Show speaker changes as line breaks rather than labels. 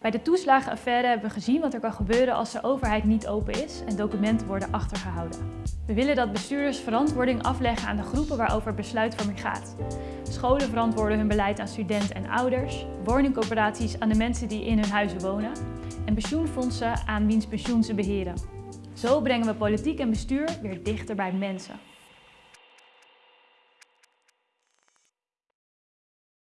Bij de toeslagenaffaire hebben we gezien wat er kan gebeuren als de overheid niet open is en documenten worden achtergehouden. We willen dat bestuurders verantwoording afleggen aan de groepen waarover besluitvorming gaat. Scholen verantwoorden hun beleid aan studenten en ouders, woningcoöperaties aan de mensen die in hun huizen wonen en pensioenfondsen aan wiens pensioen ze beheren. Zo brengen we politiek en bestuur weer dichter bij mensen.